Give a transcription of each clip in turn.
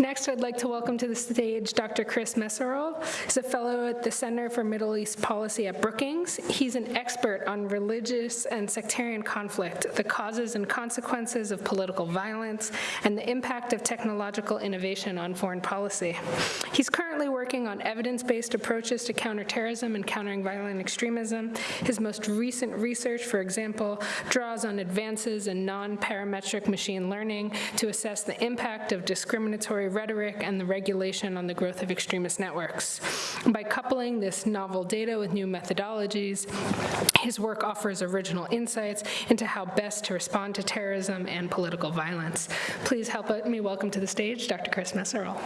Next, I'd like to welcome to the stage Dr. Chris Meserole. He's a fellow at the Center for Middle East Policy at Brookings. He's an expert on religious and sectarian conflict, the causes and consequences of political violence, and the impact of technological innovation on foreign policy. He's currently working on evidence-based approaches to counterterrorism and countering violent extremism. His most recent research, for example, draws on advances in non-parametric machine learning to assess the impact of discriminatory rhetoric and the regulation on the growth of extremist networks. By coupling this novel data with new methodologies, his work offers original insights into how best to respond to terrorism and political violence. Please help me welcome to the stage Dr. Chris Meserole.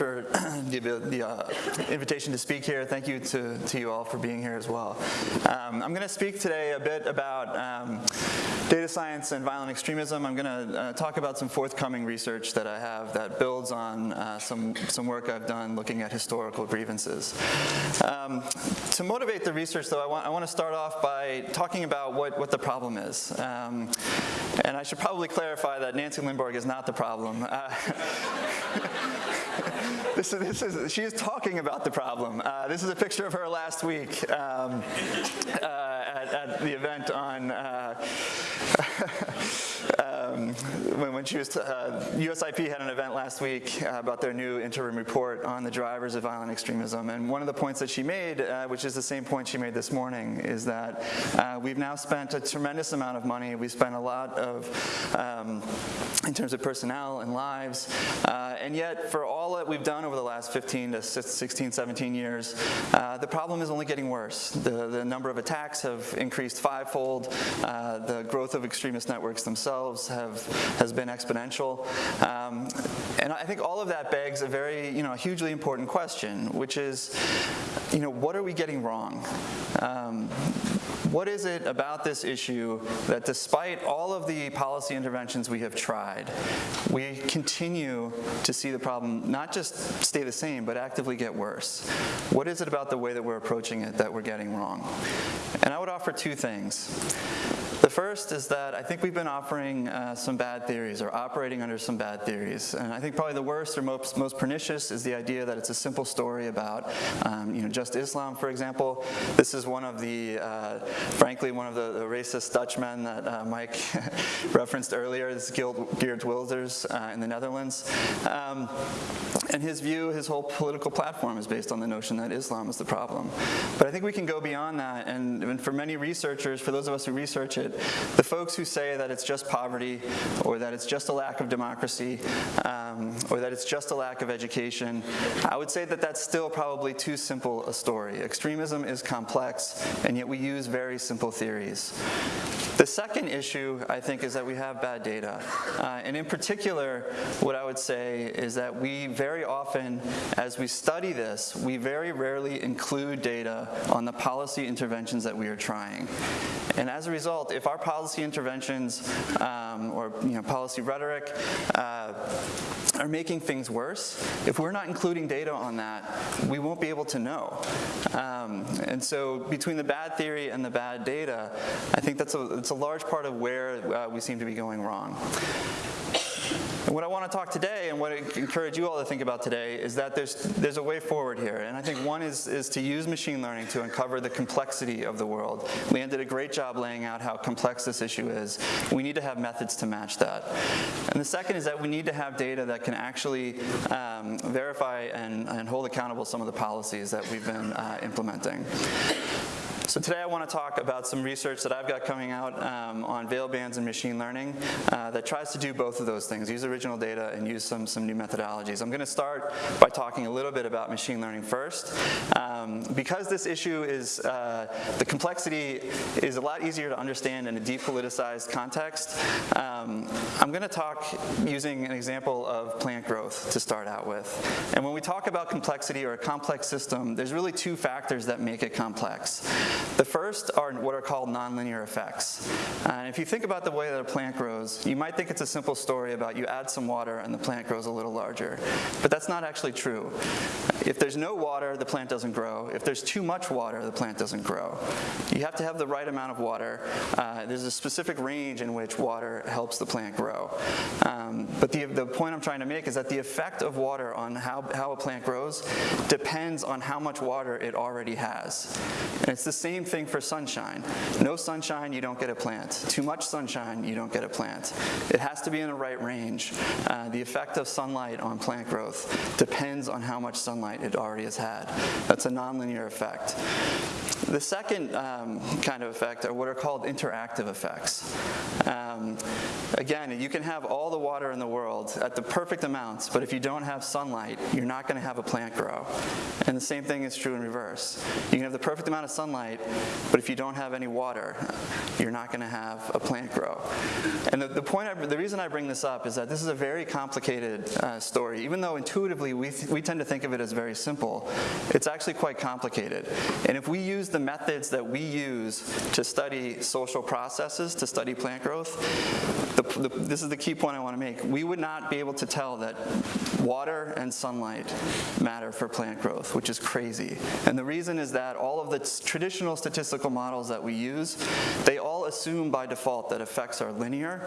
for the, the uh, invitation to speak here. Thank you to, to you all for being here as well. Um, I'm going to speak today a bit about um, data science and violent extremism. I'm going to uh, talk about some forthcoming research that I have that builds on uh, some, some work I've done looking at historical grievances. Um, to motivate the research, though, I want, I want to start off by talking about what, what the problem is. Um, and I should probably clarify that Nancy Lindborg is not the problem. This, is, this is, she is talking about the problem. Uh, this is a picture of her last week um, uh, at, at, the event on uh, um, when, when, she was, uh, USIP had an event last week uh, about their new interim report on the drivers of violent extremism. And one of the points that she made, uh, which is the same point she made this morning, is that uh, we've now spent a tremendous amount of money. We've spent a lot of, um, in terms of personnel and lives. Uh, and yet, for all that we've done over the last 15 to 16, 17 years, uh, the problem is only getting worse. The, the number of attacks have increased fivefold. the growth of extremist networks themselves have, has been exponential. Um, and I think all of that begs a very, you know, hugely important question, which is, you know, what are we getting wrong? Um, what is it about this issue that despite all of the policy interventions we have tried, we continue to see the problem not just stay the same, but actively get worse? What is it about the way that we're approaching it that we're getting wrong? And I would offer two things. The first is that I think we've been offering uh, some bad theories or operating under some bad theories. And I think probably the worst or most, most pernicious is the idea that it's a simple story about, um, you know, just Islam, for example. This is one of the, uh, frankly, one of the, the racist Dutchmen that uh, Mike referenced earlier. This is Geert Wilders uh, in the Netherlands. Um, and his view, his whole political platform is based on the notion that Islam is the problem. But I think we can go beyond that. And, and for many researchers, for those of us who research it, the folks who say that it's just poverty or that it's just a lack of democracy um, or that it's just a lack of education, I would say that that's still probably too simple a story. Extremism is complex and yet we use very simple theories. The second issue, I think, is that we have bad data. Uh, and in particular, what I would say is that we very often, as we study this, we very rarely include data on the policy interventions that we are trying. And as a result, if our policy interventions um, or you know, policy rhetoric uh, are making things worse, if we're not including data on that, we won't be able to know. Um, and so between the bad theory and the bad data, I think that's a, it's a large part of where uh, we seem to be going wrong. And what I want to talk today and what I encourage you all to think about today is that there's, there's a way forward here. And I think one is, is to use machine learning to uncover the complexity of the world. Leanne did a great job laying out how complex this issue is. We need to have methods to match that. And the second is that we need to have data that can actually um, verify and, and hold accountable some of the policies that we've been uh, implementing. So today I want to talk about some research that I've got coming out um, on veil bans and machine learning uh, that tries to do both of those things, use original data and use some, some new methodologies. I'm going to start by talking a little bit about machine learning first. Um, because this issue is, uh, the complexity is a lot easier to understand in a depoliticized context, um, I'm going to talk using an example of plant growth to start out with. And when we talk about complexity or a complex system, there's really two factors that make it complex. The first are what are called nonlinear effects. And if you think about the way that a plant grows, you might think it's a simple story about you add some water and the plant grows a little larger. But that's not actually true. If there's no water, the plant doesn't grow. If there's too much water, the plant doesn't grow. You have to have the right amount of water. Uh, there's a specific range in which water helps the plant grow. Um, but the, the point I'm trying to make is that the effect of water on how, how a plant grows depends on how much water it already has. And it's the same thing for sunshine. No sunshine, you don't get a plant. Too much sunshine, you don't get a plant. It has to be in the right range. Uh, the effect of sunlight on plant growth depends on how much sunlight it already has had. That's a nonlinear effect. The second um, kind of effect are what are called interactive effects. Um, again, you can have all the water in the world at the perfect amounts, but if you don't have sunlight, you're not going to have a plant grow. And the same thing is true in reverse. You can have the perfect amount of sunlight, but if you don't have any water, you're not going to have a plant grow. And the, the point, I, the reason I bring this up is that this is a very complicated uh, story. Even though intuitively we, we tend to think of it as very simple, it's actually quite complicated. And if we use the methods that we use to study social processes, to study plant growth, the, the, this is the key point I want to make. We would not be able to tell that water and sunlight matter for plant growth, which is crazy. And the reason is that all of the traditional statistical models that we use, they all assume by default that effects are linear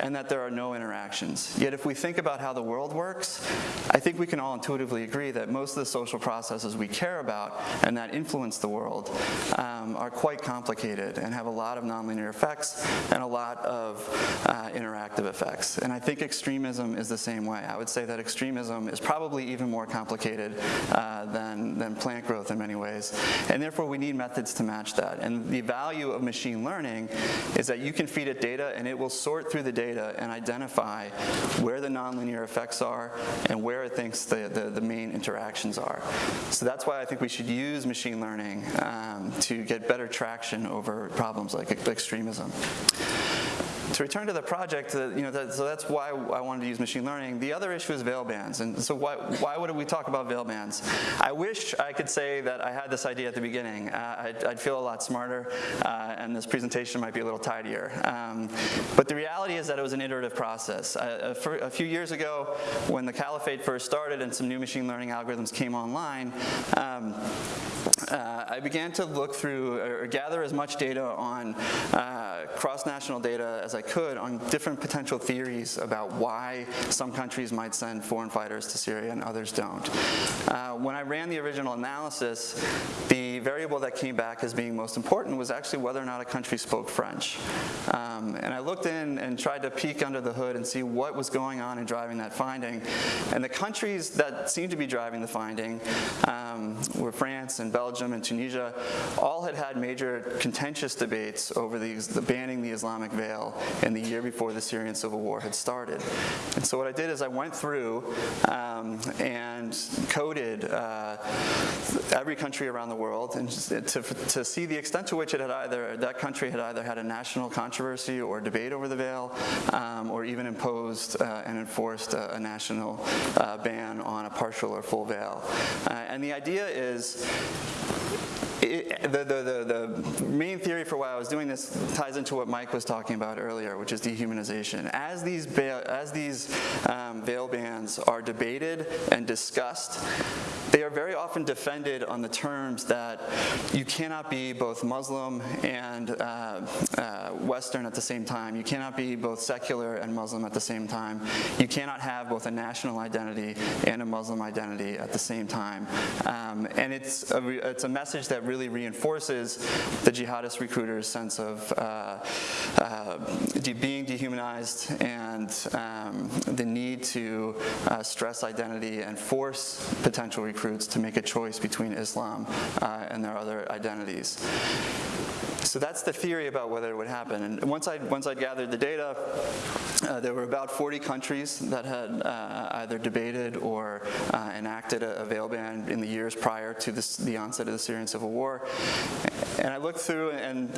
and that there are no interactions. Yet if we think about how the world works, I think we can all intuitively agree that most of the social processes we care about and that influence the world um, are quite complicated and have a lot of nonlinear effects and a lot of uh, interactive effects. And I think extremism is the same way. I would say that extremism is probably even more complicated uh, than, than plant growth in many ways. And therefore we need methods to match that. And the value of machine learning is that you can feed it data and it will sort through the data and identify where the nonlinear effects are and where it thinks the, the, the main interactions are. So that's why I think we should use machine learning um, to get better traction over problems like extremism to return to the project, uh, you know, that, so that's why I wanted to use machine learning. The other issue is veil bans, and so why, why would we talk about veil bans? I wish I could say that I had this idea at the beginning. Uh, I'd, I'd, feel a lot smarter, uh, and this presentation might be a little tidier. Um, but the reality is that it was an iterative process. Uh, a few years ago, when the caliphate first started and some new machine learning algorithms came online, um, uh, I began to look through or gather as much data on uh, cross-national data as I could on different potential theories about why some countries might send foreign fighters to Syria and others don't. Uh, when I ran the original analysis, the variable that came back as being most important was actually whether or not a country spoke French. Um, and I looked in and tried to peek under the hood and see what was going on in driving that finding. And the countries that seemed to be driving the finding um, were France and Belgium and Tunisia, all had had major contentious debates over the, the banning the Islamic veil in the year before the Syrian civil war had started. And so what I did is I went through um, and coded uh, every country around the world and to, to see the extent to which it had either, that country had either had a national controversy or debate over the veil um, or even imposed uh, and enforced a, a national uh, ban on a partial or full veil. Uh, and the idea is the, the, the, the, main theory for why I was doing this ties into what Mike was talking about earlier, which is dehumanization. As these, as these um, veil bans are debated and discussed, they are very often defended on the terms that you cannot be both Muslim and uh, uh, Western at the same time. You cannot be both secular and Muslim at the same time. You cannot have both a national identity and a Muslim identity at the same time. Um, and it's a, it's a message that really reinforces the jihadist recruiter's sense of uh, uh being dehumanized and um, the need to uh, stress identity and force potential recruiters recruits to make a choice between Islam uh, and their other identities. So that's the theory about whether it would happen. And once I once I gathered the data, uh, there were about 40 countries that had uh, either debated or uh, enacted a, a, veil ban in the years prior to this, the onset of the Syrian civil war. And I looked through, and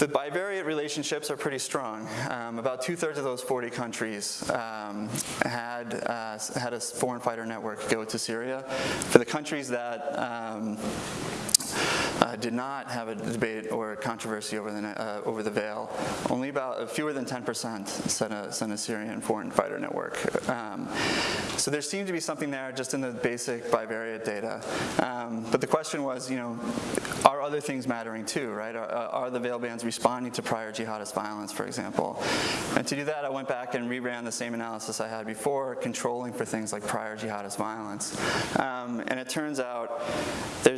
the bivariate relationships are pretty strong. Um, about two-thirds of those 40 countries um, had, uh, had a foreign fighter network go to Syria. For the countries that um, uh, did not have a debate or a controversy over the, uh, over the veil. Only about uh, fewer than 10% sent a, sent a Syrian foreign fighter network. Um, so there seemed to be something there just in the basic bivariate data. Um, but the question was, you know, are other things mattering too, right? Are, are, the veil bans responding to prior jihadist violence, for example? And to do that, I went back and reran the same analysis I had before, controlling for things like prior jihadist violence. Um, and it turns out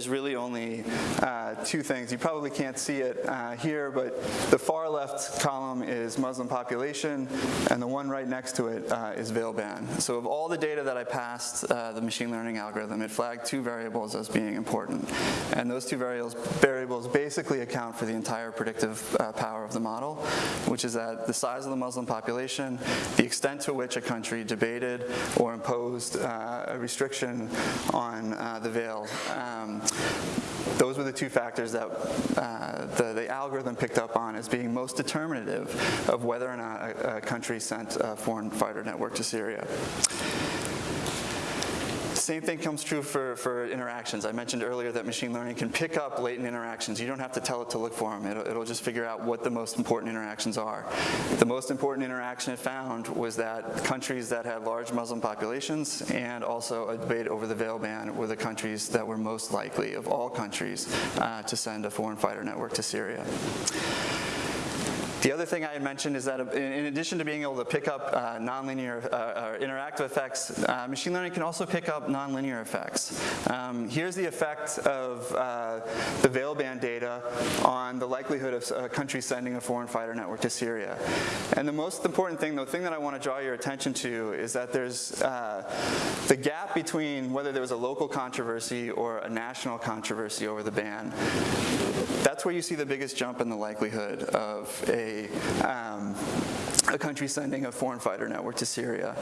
there's really only uh, two things. You probably can't see it uh, here, but the far left column is Muslim population, and the one right next to it uh, is veil ban. So of all the data that I passed uh, the machine learning algorithm, it flagged two variables as being important. And those two variables, variables basically account for the entire predictive uh, power of the model, which is that the size of the Muslim population, the extent to which a country debated or imposed uh, a restriction on the veil. Um, those were the two factors that uh, the, the, algorithm picked up on as being most determinative of whether or not a, a country sent a foreign fighter network to Syria. Same thing comes true for, for interactions. I mentioned earlier that machine learning can pick up latent interactions. You don't have to tell it to look for them. It'll, it'll just figure out what the most important interactions are. The most important interaction it found was that countries that had large Muslim populations and also a debate over the veil ban were the countries that were most likely of all countries uh, to send a foreign fighter network to Syria. The other thing I had mentioned is that in addition to being able to pick up uh, nonlinear uh, or interactive effects, uh, machine learning can also pick up nonlinear effects. Um, here's the effect of uh, the veil ban data on the likelihood of a country sending a foreign fighter network to Syria. And the most important thing, the thing that I want to draw your attention to is that there's uh, the gap between whether there was a local controversy or a national controversy over the ban. That's where you see the biggest jump in the likelihood of a um, a country sending a foreign fighter network to Syria.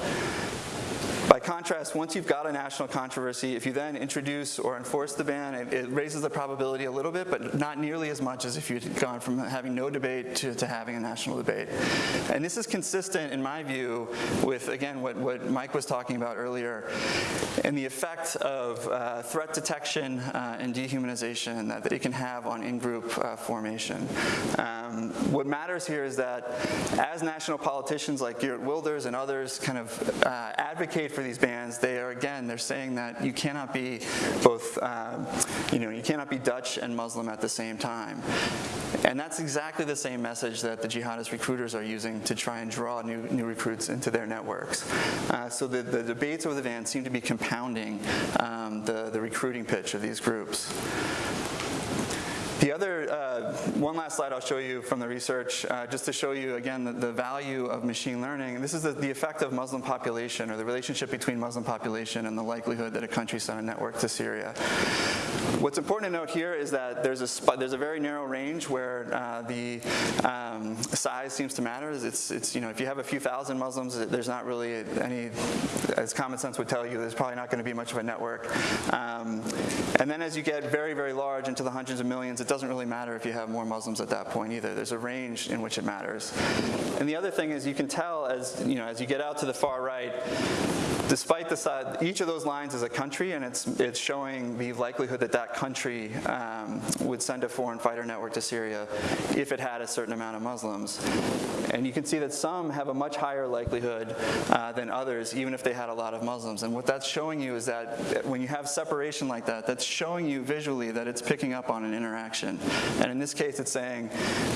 By contrast, once you've got a national controversy, if you then introduce or enforce the ban, it, it raises the probability a little bit, but not nearly as much as if you'd gone from having no debate to, to having a national debate. And this is consistent, in my view, with, again, what, what Mike was talking about earlier, and the effect of uh, threat detection uh, and dehumanization that, that, it can have on in-group uh, formation. Um, what matters here is that as national politicians like Geert Wilders and others kind of uh, advocate for for these bans, they are, again, they're saying that you cannot be both, um, you know, you cannot be Dutch and Muslim at the same time. And that's exactly the same message that the jihadist recruiters are using to try and draw new, new recruits into their networks. Uh, so the, the debates over the ban seem to be compounding um, the, the recruiting pitch of these groups. The other, uh, one last slide I'll show you from the research, uh, just to show you again the, the, value of machine learning. This is the, the, effect of Muslim population or the relationship between Muslim population and the likelihood that a country sent a network to Syria. What's important to note here is that there's a, there's a very narrow range where uh, the um, size seems to matter. It's, it's, you know, if you have a few thousand Muslims, there's not really any, as common sense would tell you, there's probably not going to be much of a network. Um, and then as you get very, very large into the hundreds of millions, it doesn't really matter if you have more Muslims at that point either. There's a range in which it matters. And the other thing is you can tell as, you know, as you get out to the far right, despite the size, each of those lines is a country, and it's, it's showing the likelihood that that country um, would send a foreign fighter network to Syria if it had a certain amount of Muslims. And you can see that some have a much higher likelihood uh, than others, even if they had a lot of Muslims. And what that's showing you is that when you have separation like that, that's showing you visually that it's picking up on an interaction. And in this case, it's saying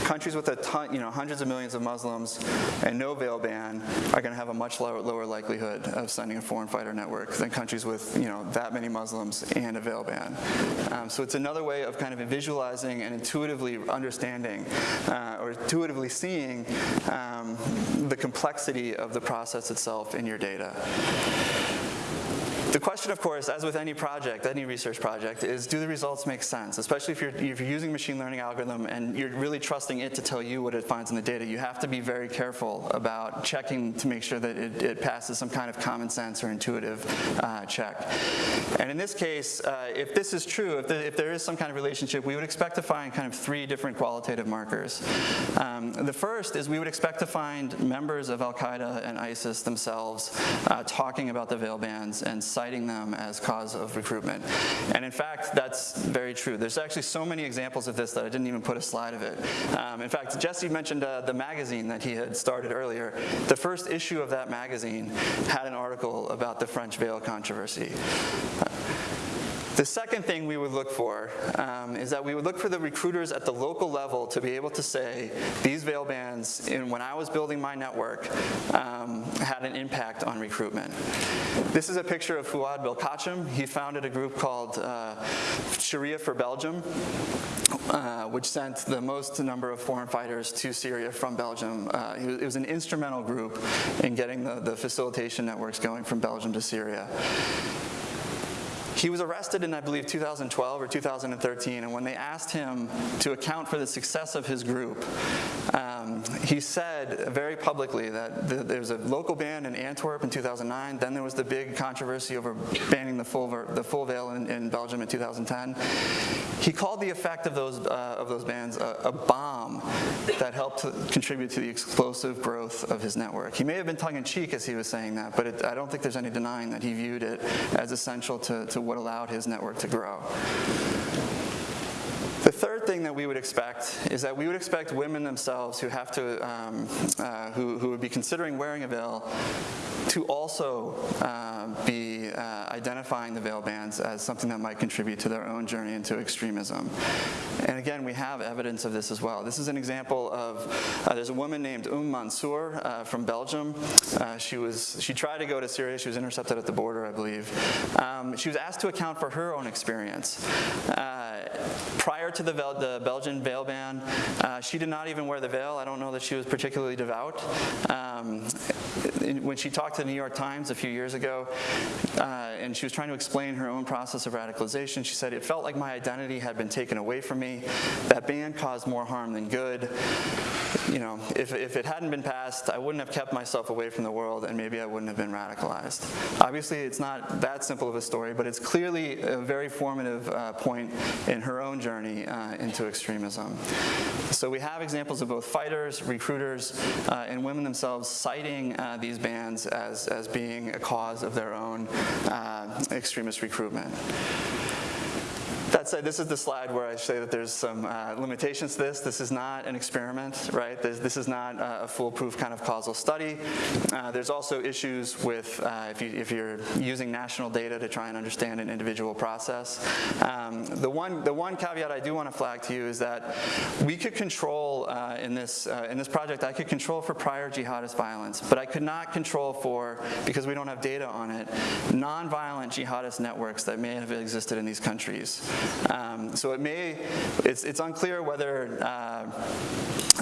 countries with a ton, you know, hundreds of millions of Muslims and no veil ban are going to have a much lower, lower likelihood of sending a foreign fighter network than countries with you know that many Muslims and a veil ban. Um, so it's another way of kind of visualizing and intuitively understanding uh, or intuitively seeing um, the complexity of the process itself in your data. The question, of course, as with any project, any research project, is do the results make sense? Especially if you're, if you're using machine learning algorithm and you're really trusting it to tell you what it finds in the data, you have to be very careful about checking to make sure that it, it passes some kind of common sense or intuitive uh, check. And in this case, uh, if this is true, if, the, if, there is some kind of relationship, we would expect to find kind of three different qualitative markers. Um, the first is we would expect to find members of Al-Qaeda and ISIS themselves uh, talking about the veil bans and citing citing them as cause of recruitment. And in fact, that's very true. There's actually so many examples of this that I didn't even put a slide of it. Um, in fact, Jesse mentioned uh, the magazine that he had started earlier. The first issue of that magazine had an article about the French veil controversy. The second thing we would look for um, is that we would look for the recruiters at the local level to be able to say, these veil bans, in, when I was building my network, um, had an impact on recruitment. This is a picture of Fouad Belkacem. He founded a group called uh, Sharia for Belgium, uh, which sent the most number of foreign fighters to Syria from Belgium. Uh, it was an instrumental group in getting the, the facilitation networks going from Belgium to Syria. He was arrested in, I believe, 2012 or 2013, and when they asked him to account for the success of his group, um, he said very publicly that the, there was a local ban in Antwerp in 2009, then there was the big controversy over banning the full, the full veil in, in Belgium in 2010. He called the effect of those, uh, of those bans a, a bomb that helped to contribute to the explosive growth of his network. He may have been tongue-in-cheek as he was saying that, but it, I don't think there's any denying that he viewed it as essential to, to what allowed his network to grow. The third thing that we would expect is that we would expect women themselves who have to, um, uh, who, who would be considering wearing a veil to also uh, be uh, identifying the veil bans as something that might contribute to their own journey into extremism. And again, we have evidence of this as well. This is an example of, uh, there's a woman named Um Mansour uh, from Belgium. Uh, she was, she tried to go to Syria, she was intercepted at the border, I believe. Um, she was asked to account for her own experience. Prior to the, the, Belgian veil ban, she did not even wear the veil. I don't know that she was particularly devout. Um, when she talked to the New York Times a few years ago, uh, and she was trying to explain her own process of radicalization. She said, it felt like my identity had been taken away from me. That ban caused more harm than good. You know, if, if it hadn't been passed, I wouldn't have kept myself away from the world and maybe I wouldn't have been radicalized. Obviously, it's not that simple of a story, but it's clearly a very formative uh, point in her own journey uh, into extremism. So we have examples of both fighters, recruiters, uh, and women themselves citing uh, these bans as, as being a cause of their own uh, extremist recruitment. That said, this is the slide where I say that there's some uh, limitations to this. This is not an experiment, right? This, this is not uh, a foolproof kind of causal study. Uh, there's also issues with uh, if, you, if you're using national data to try and understand an individual process. Um, the, one, the one caveat I do want to flag to you is that we could control uh, in, this, uh, in this project, I could control for prior jihadist violence, but I could not control for, because we don't have data on it, nonviolent jihadist networks that may have existed in these countries. Um, so it may, it's, it's unclear whether uh,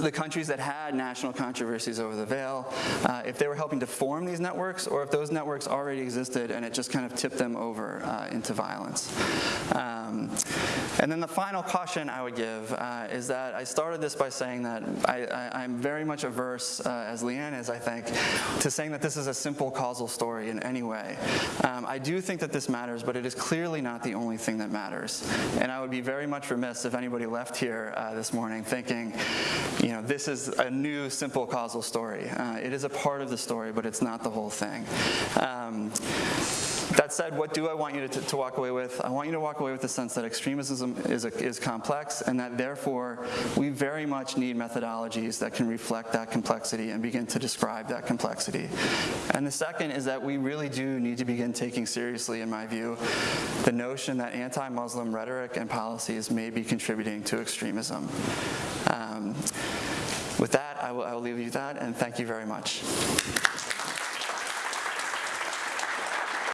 the countries that had national controversies over the veil, uh, if they were helping to form these networks or if those networks already existed and it just kind of tipped them over uh, into violence. Um, and then the final caution I would give uh, is that I started this by saying that I, am very much averse, uh, as Leanne is, I think, to saying that this is a simple causal story in any way. Um, I do think that this matters, but it is clearly not the only thing that matters. And I would be very much remiss if anybody left here uh, this morning thinking, you know, this is a new simple causal story. Uh, it is a part of the story, but it's not the whole thing. Um, that said, what do I want you to, to, walk away with? I want you to walk away with the sense that extremism is, a, is complex and that therefore we very much need methodologies that can reflect that complexity and begin to describe that complexity. And the second is that we really do need to begin taking seriously, in my view, the notion that anti-Muslim rhetoric and policies may be contributing to extremism. Um, with that, I will, I will leave you with that, and thank you very much.